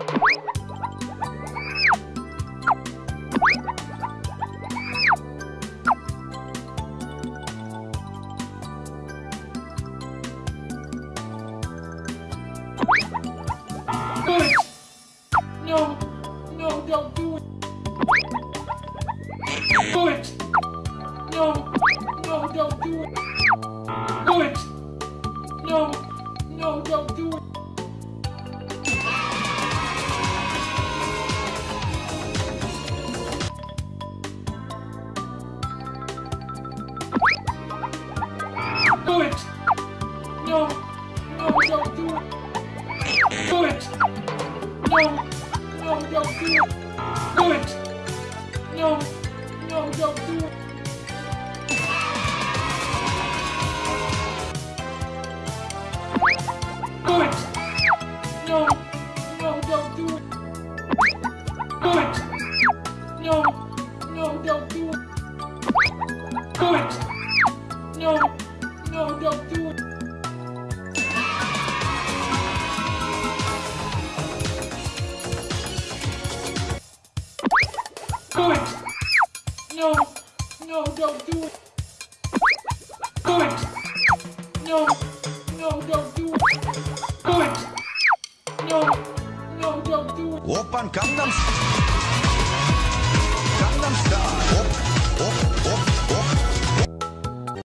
Do it! No, no, don't do it. Do it! No, no, don't do it. Do it! No, no, don't do it. Do it! No, no, don't do it. Do it! No, no, don't do it. Do it! No, no, don't do it. Do it! No, no, don't do it. Do it! No, do it. No, no, don't do it. It! No, no, don't do it. It! No, no, don't do it. Do it! No, no,